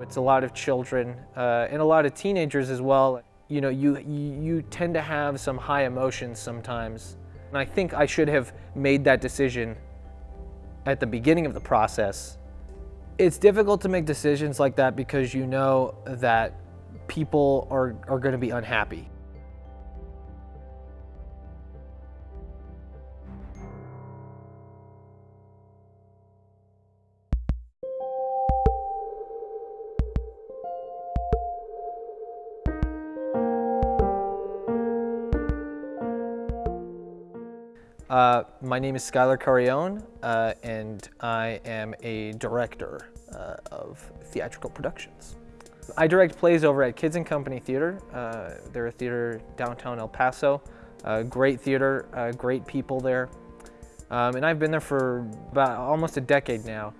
It's a lot of children uh, and a lot of teenagers as well. You know, you, you, tend to have some high emotions sometimes. And I think I should have made that decision at the beginning of the process. It's difficult to make decisions like that because you know that people are, are going to be unhappy. Uh, my name is Skylar Carrion, uh, and I am a director uh, of theatrical productions. I direct plays over at Kids and Company Theater. Uh, they're a theater downtown El Paso. Uh, great theater, great people there. Um, and I've been there for about almost a decade now.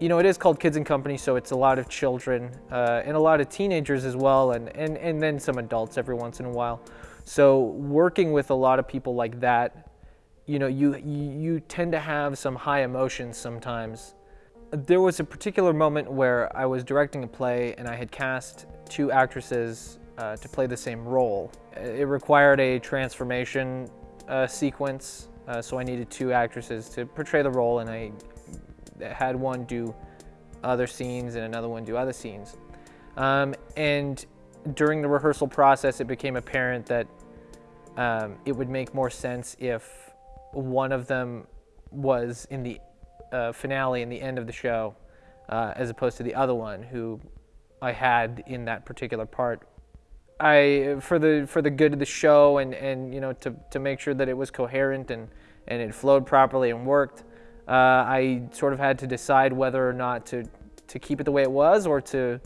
You know, it is called Kids and Company, so it's a lot of children and a lot of teenagers as well, and, and, and then some adults every once in a while. So working with a lot of people like that you know, you, you tend to have some high emotions sometimes. There was a particular moment where I was directing a play and I had cast two actresses uh, to play the same role. It required a transformation uh, sequence, uh, so I needed two actresses to portray the role and I had one do other scenes and another one do other scenes. Um, and during the rehearsal process, it became apparent that um, it would make more sense if one of them was in the uh, finale in the end of the show, uh, as opposed to the other one who I had in that particular part. I, for the for the good of the show and and you know to to make sure that it was coherent and and it flowed properly and worked, uh, I sort of had to decide whether or not to to keep it the way it was or to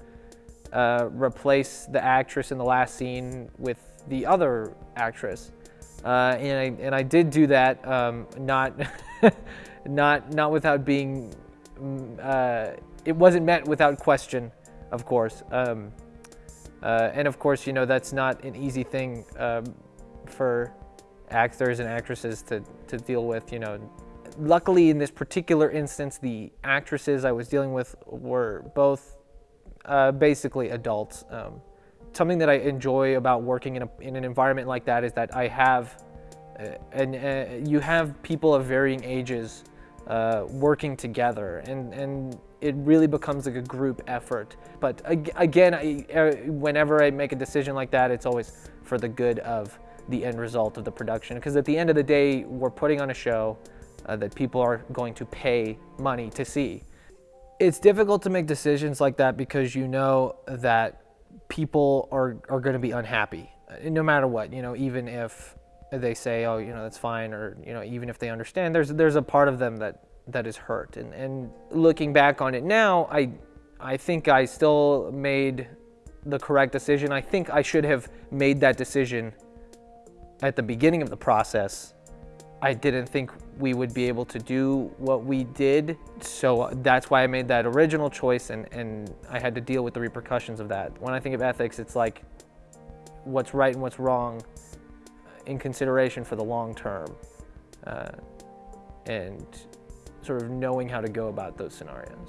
uh, replace the actress in the last scene with the other actress. Uh, and, I, and I did do that, um, not, not, not without being, mm, uh, it wasn't met without question, of course. Um, uh, and of course, you know, that's not an easy thing um, for actors and actresses to, to deal with, you know. Luckily, in this particular instance, the actresses I was dealing with were both uh, basically adults. Something that I enjoy about working in, a, in an environment like that is that I have, uh, and uh, you have people of varying ages uh, working together, and and it really becomes like a group effort. But again, I, uh, whenever I make a decision like that, it's always for the good of the end result of the production. Because at the end of the day, we're putting on a show uh, that people are going to pay money to see. It's difficult to make decisions like that because you know that people are, are going to be unhappy uh, no matter what, you know, even if they say, oh, you know, that's fine, or, you know, even if they understand, there's, there's a part of them that, that is hurt. And, and looking back on it now, I, I think I still made the correct decision. I think I should have made that decision at the beginning of the process I didn't think we would be able to do what we did. So that's why I made that original choice and, and I had to deal with the repercussions of that. When I think of ethics, it's like what's right and what's wrong in consideration for the long term uh, and sort of knowing how to go about those scenarios.